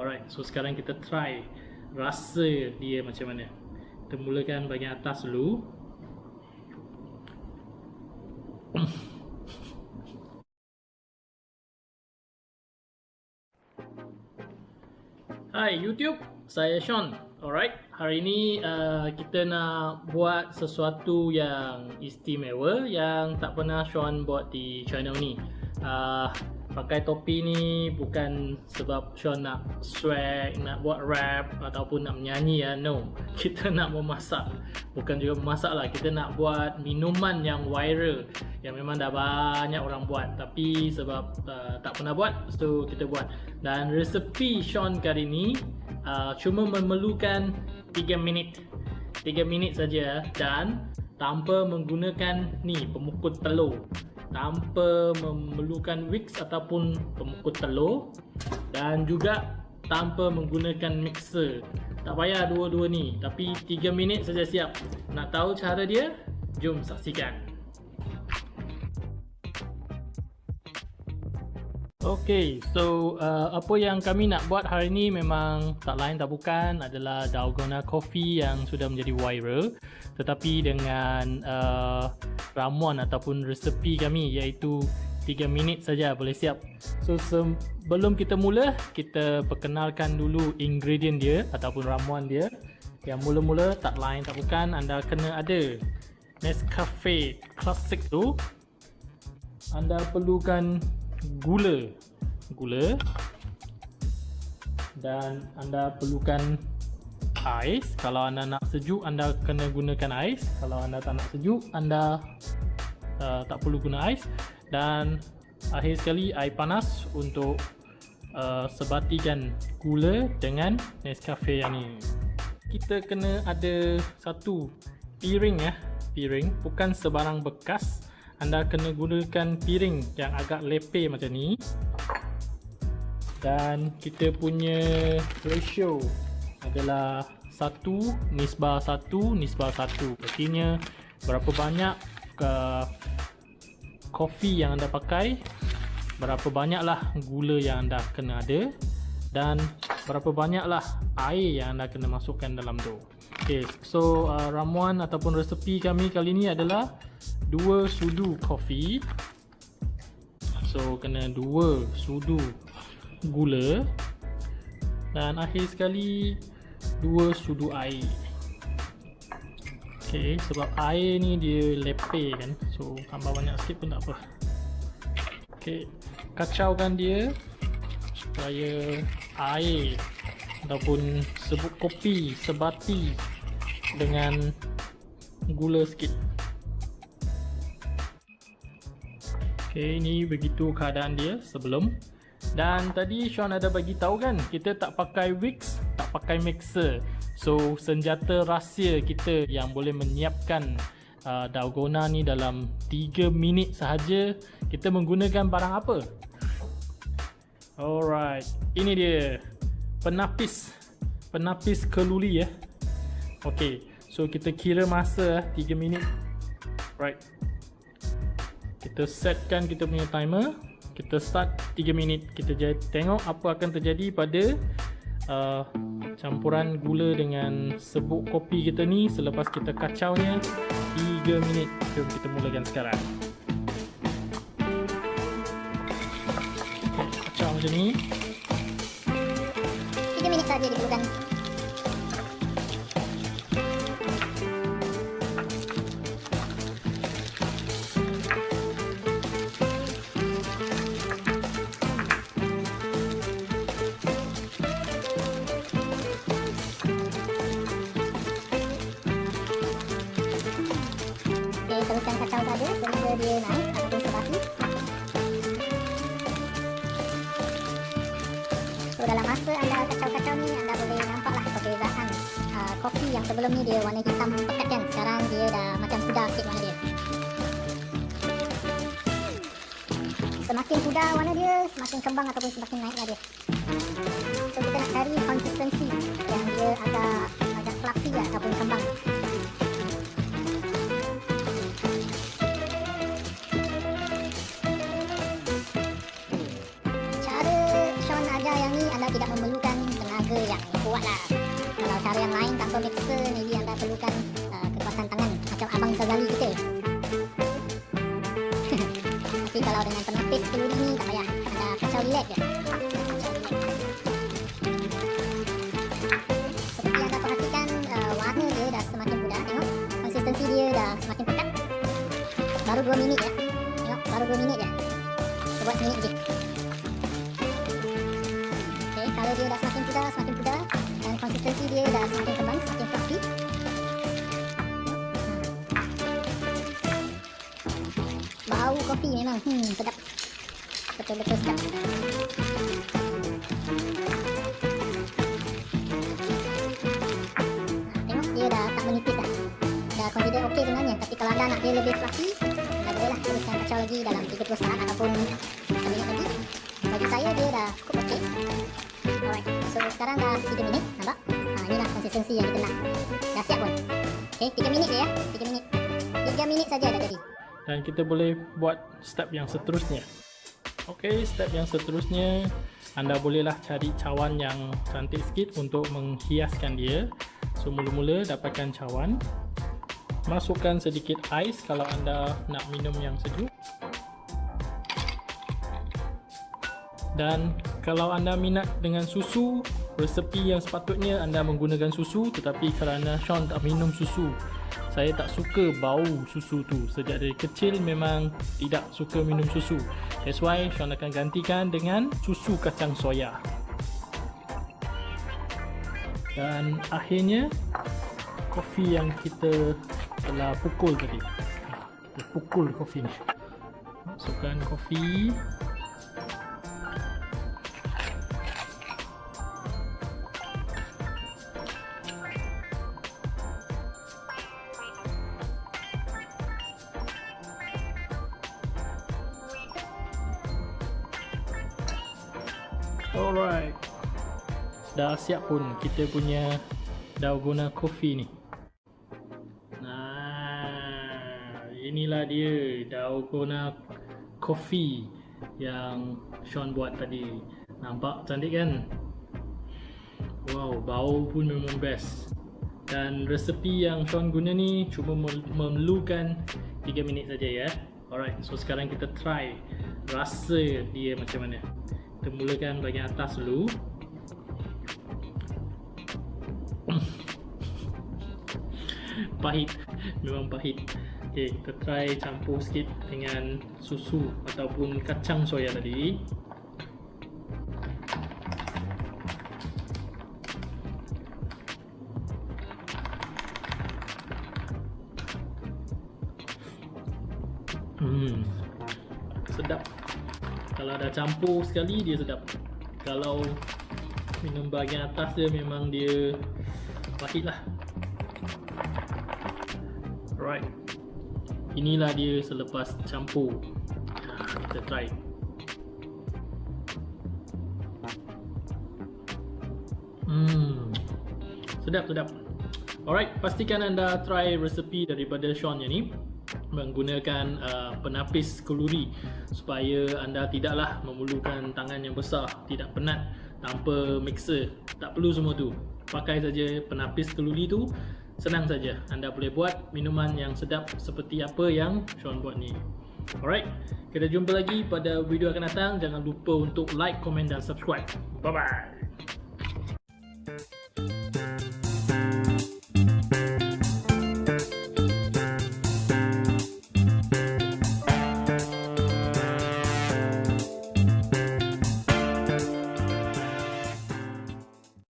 Alright, so sekarang kita try rasa dia macam mana. Kita mulakan bahagian atas dulu. Hai YouTube, saya Sean. Alright, hari ini uh, kita nak buat sesuatu yang istimewa yang tak pernah Sean buat di channel ni. Uh, pakai topi ni bukan sebab Sean nak swag, nak buat rap ataupun nak menyanyi ya. No, kita nak memasak. Bukan juga memasak lah, kita nak buat minuman yang viral yang memang dah banyak orang buat. Tapi sebab uh, tak pernah buat, so kita buat. Dan resepi Sean kali ni uh, cuma memerlukan 3 minit. 3 minit saja dan tanpa menggunakan ni pemukul telur tanpa memerlukan wicks ataupun pemukul telur dan juga tanpa menggunakan mixer. Tak payah dua-dua ni tapi 3 minit saja siap. Nak tahu cara dia? Jom saksikan. Okay, so uh, apa yang kami nak buat hari ni memang tak lain tak bukan adalah dalgona coffee yang sudah menjadi viral. Tetapi dengan uh, ramuan ataupun resepi kami iaitu 3 minit saja boleh siap. So sebelum kita mula, kita perkenalkan dulu ingredient dia ataupun ramuan dia. Yang mula-mula tak lain tak bukan anda kena ada Nescafe Classic tu. Anda perlukan gula gula dan anda perlukan ais. Kalau anda nak sejuk anda kena gunakan ais. Kalau anda tak nak sejuk anda uh, tak perlu guna ais. Dan akhir sekali air panas untuk uh, sebatikan gula dengan Nescafe yang ni kita kena ada satu piring ya. Piring bukan sebarang bekas. Anda kena gunakan piring yang agak lepeh macam ni. Dan kita punya ratio adalah 1 nisbah 1 nisbah 1 artinya berapa banyak ke kopi yang anda pakai berapa banyaklah gula yang anda kena ada dan berapa banyaklah air yang anda kena masukkan dalam tu Okay, so uh, ramuan ataupun resepi kami kali ni adalah dua sudu kopi. So kena dua sudu gula. Dan akhir sekali dua sudu air. Okay, sebab air ni dia lepeh kan. So tambah banyak sikit pun tak apa. Okay, kacaukan dia supaya air ataupun sebut kopi sebati dengan gula sikit ok ini begitu keadaan dia sebelum dan tadi Sean ada bagi tahu kan kita tak pakai wicks tak pakai mixer so senjata rahsia kita yang boleh menyiapkan uh, dalgona ni dalam 3 minit sahaja kita menggunakan barang apa alright ini dia penapis penapis keluli ya Okey, so kita kira masa 3 eh, minit. Right. Kita setkan kita punya timer. Kita start 3 minit. Kita tengok apa akan terjadi pada uh, campuran gula dengan sebuk kopi kita ni selepas kita kacaunya 3 minit. Jom kita mulakan sekarang. Okay, kacau macam ni. 3 minit saja diperlukan. Teruskan kacau saja sehingga dia naik ataupun sebati so dalam masa anda kacau-kacau ni anda boleh nampaklah perbezaan uh, kopi yang sebelum ni dia warna hitam pekat kan? Sekarang dia dah macam pudar sikit warna dia. Semakin pudar warna dia semakin kembang ataupun semakin naiklah dia. So kita nak cari konsistensi yang dia agak agak fluffy ataupun kembang lah. Kalau cara yang lain tanpa mixer, maybe anda perlukan uh, kekuatan tangan macam Abang Sazali kita. Tapi kalau dengan penapis keluri ni tak payah. Anda kacau relax je. Seperti anda perhatikan, uh, warna dia dah semakin mudah. Tengok, konsistensi dia dah semakin pekat. Baru 2 minit je. Tengok, baru 2 minit je. Kita buat seminit je. Okay, kalau dia dah semakin pudar, semakin pudar dia dah semakin kembang, semakin fluffy. Bau kopi memang hmm, sedap. Betul-betul sedap. Tengok dia dah tak menipis dah. Dah consider okey sebenarnya. Tapi kalau anda nak dia lebih fluffy, anda boleh lah teruskan kacau lagi dalam 30 saat ataupun seminit lagi. Bagi saya dia dah cukup okey. Alright, so sekarang dah 3 minit, nampak? Konsistensi yang nak. Dah siap pun. Okay, 3 minit je ya. 3 minit. 3 minit saja dah jadi. Dan kita boleh buat step yang seterusnya. Okey, step yang seterusnya anda bolehlah cari cawan yang cantik sikit untuk menghiaskan dia. So mula-mula dapatkan cawan. Masukkan sedikit ais kalau anda nak minum yang sejuk. Dan kalau anda minat dengan susu, resepi yang sepatutnya anda menggunakan susu tetapi kerana Sean tak minum susu, saya tak suka bau susu tu. Sejak dari kecil memang tidak suka minum susu. That's why Sean akan gantikan dengan susu kacang soya. Dan akhirnya kopi yang kita telah pukul tadi. Kita pukul kopi ni. Masukkan kopi. Alright. Dah siap pun kita punya dalgona coffee ni. Nah, inilah dia dalgona coffee yang Sean buat tadi. Nampak cantik kan? Wow, bau pun memang best. Dan resepi yang Sean guna ni cuma memerlukan 3 minit saja ya. Alright, so sekarang kita try rasa dia macam mana. Kita mulakan bahagian atas dulu. Pahit. Memang pahit. Ok, kita try campur sikit dengan susu Ataupun kacang soya tadi. Hmm, sedap kalau dah campur sekali dia sedap. Kalau minum bahagian atas dia memang dia pahit lah alright. Inilah dia selepas campur. Kita try. Hmm. Sedap sedap. Alright pastikan anda try resepi daripada Sean yang ni menggunakan uh, penapis keluri supaya anda tidaklah memerlukan tangan yang besar tidak penat tanpa mixer. Tak perlu semua tu. Pakai saja penapis keluri tu senang saja. Anda boleh buat minuman yang sedap seperti apa yang Sean buat ni. Alright kita jumpa lagi pada video akan datang. Jangan lupa untuk like, komen dan subscribe. Bye bye